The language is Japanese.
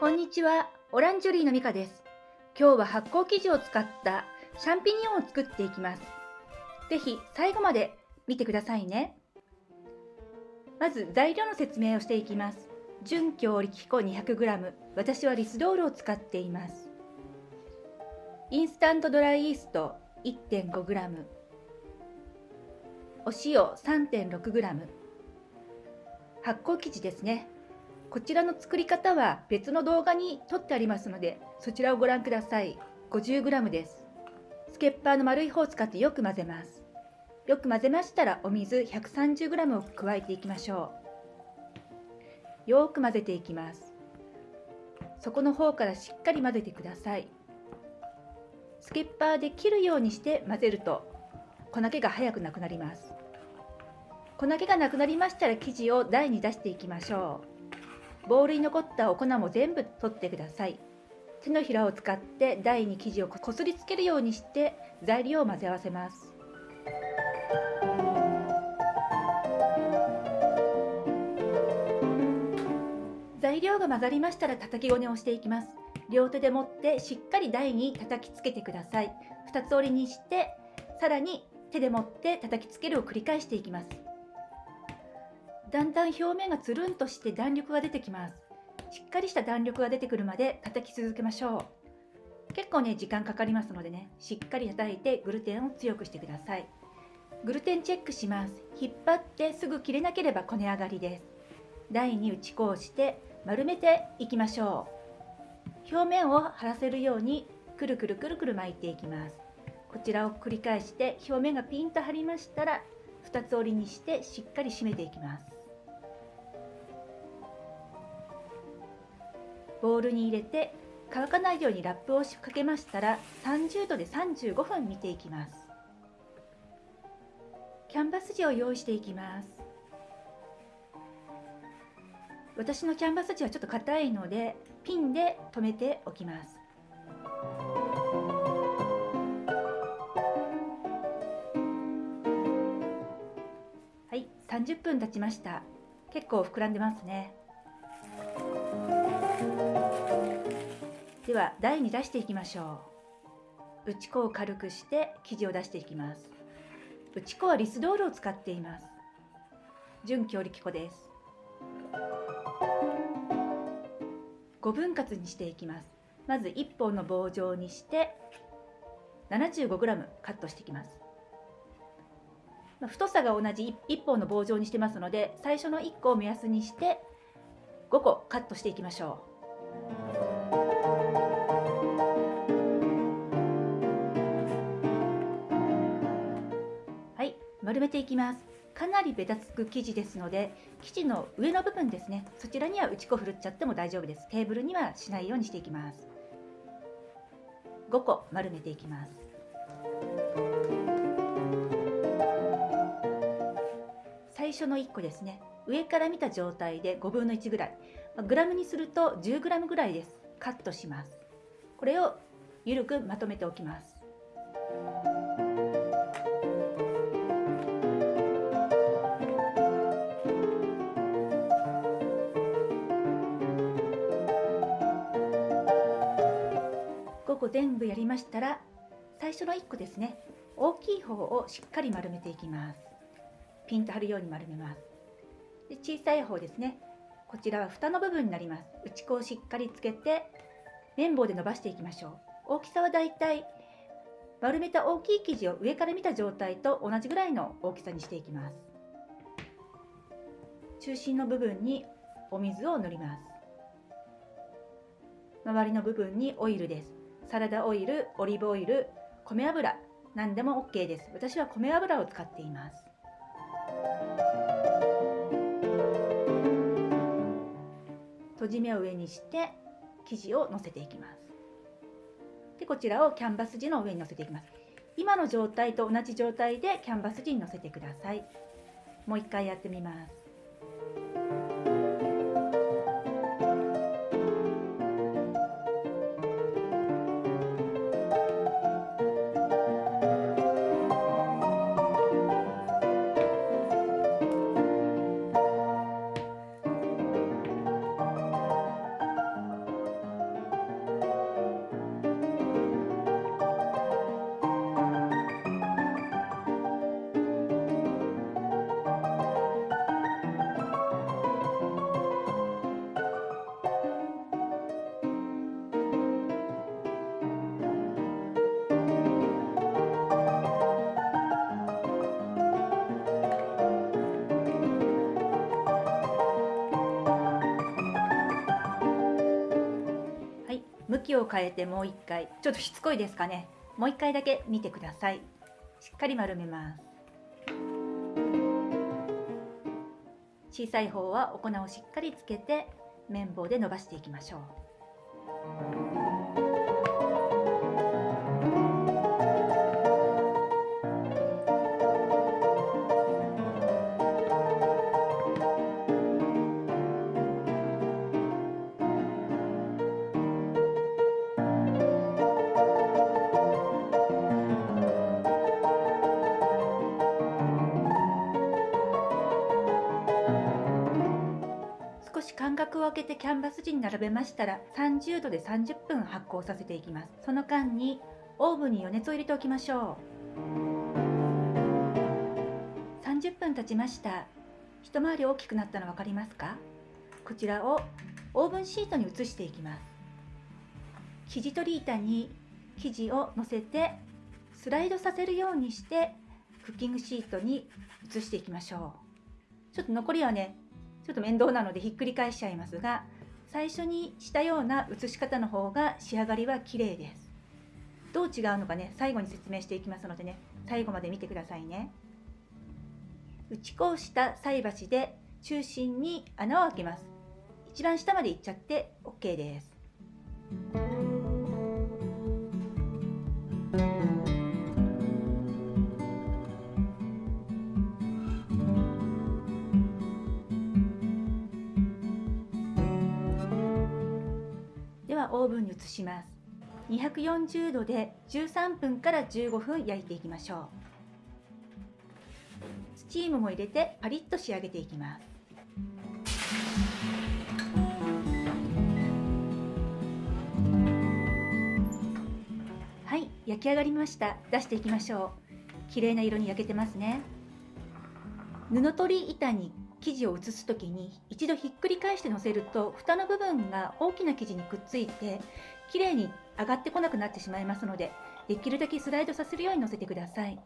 こんにちは、オランジュリーのミカです。今日は発酵生地を使ったシャンピニオンを作っていきます。ぜひ最後まで見てくださいね。まず材料の説明をしていきます。純強力粉 200g、私はリスドールを使っています。インスタントドライイースト 1.5g、お塩 3.6g、発酵生地ですね。こちらの作り方は別の動画に撮ってありますので、そちらをご覧ください。50g です。スケッパーの丸い方を使ってよく混ぜます。よく混ぜましたらお水 130g を加えていきましょう。よく混ぜていきます。底の方からしっかり混ぜてください。スケッパーで切るようにして混ぜると粉気が早くなくなります。粉気がなくなりましたら生地を台に出していきましょう。ボウルに残ったお粉も全部取ってください。手のひらを使って台に生地をこすりつけるようにして材料を混ぜ合わせます。材料が混ざりましたら叩きごねをしていきます。両手で持ってしっかり台に叩きつけてください。二つ折りにしてさらに手で持って叩きつけるを繰り返していきます。だんだん表面がつるんとして弾力が出てきます。しっかりした弾力が出てくるまで叩き続けましょう。結構ね、時間かかりますのでね、しっかり叩いてグルテンを強くしてください。グルテンチェックします。引っ張ってすぐ切れなければこね上がりです。台に打ち粉をして丸めていきましょう。表面を張らせるようにくるくるくるくる巻いていきます。こちらを繰り返して表面がピンと張りましたら2つ折りにしてしっかり締めていきます。ボウルに入れて乾かないようにラップをかけましたら30度で35分見ていきます。キャンバス地を用意していきます。私のキャンバス地はちょっと硬いのでピンで留めておきます。はい30分経ちました。結構膨らんでますね。では台に出していきましょう。打ち粉を軽くして生地を出していきます。打ち粉はリスドールを使っています。純強力粉です。5分割にしていきます。まず1本の棒状にして 75g カットしていきます。太さが同じ1本の棒状にしてますので最初の1個を目安にして5個カットしていきましょう。丸めていきます。かなりベタつく生地ですので生地の上の部分ですね。そちらには打ち粉ふるっちゃっても大丈夫です。テーブルにはしないようにしていきます。5個丸めていきます。最初の1個ですね。上から見た状態で5分の1ぐらい。グラムにすると 10g ぐらいです。カットします。これをゆるくまとめておきます。個全部やりましたら最初の1個ですね。大きい方をしっかり丸めていきます。ピンと張るように丸めます。で小さい方ですね。こちらは蓋の部分になります。打ち粉をしっかりつけて綿棒で伸ばしていきましょう。大きさはだいたい丸めた大きい生地を上から見た状態と同じぐらいの大きさにしていきます。中心の部分にお水を塗ります。周りの部分にオイルです。サラダオイル、オリーブオイル、米油何でも OK です。私は米油を使っています。閉じ目を上にして生地を乗せていきます。でこちらをキャンバス地の上に乗せていきます。今の状態と同じ状態でキャンバス地に乗せてください。もう一回やってみます。向きを変えてもう一回。ちょっとしつこいですかね。もう一回だけ見てください。しっかり丸めます。小さい方はお粉をしっかりつけて綿棒で伸ばしていきましょう。し間隔を空けてキャンバス地に並べましたら30度で30分発酵させていきます。その間にオーブンに余熱を入れておきましょう。30分経ちました。一回り大きくなったの分かりますか？こちらをオーブンシートに移していきます。生地取り板に生地を乗せてスライドさせるようにしてクッキングシートに移していきましょう。ちょっと残りはねちょっと面倒なのでひっくり返しちゃいますが最初にしたような写し方の方が仕上がりは綺麗です。どう違うのかね？最後に説明していきますのでね。最後まで見てくださいね。打ち粉をした菜箸で中心に穴を開けます。一番下までいっちゃって OK です。オーブンに移します。240度で13分から15分焼いていきましょう。スチームも入れてパリッと仕上げていきます。はい焼き上がりました。出していきましょう。綺麗な色に焼けてますね。布取り板に生地を移す時に一度ひっくり返してのせると蓋の部分が大きな生地にくっついてきれいに上がってこなくなってしまいますのでできるだけスライドさせるようにのせてください。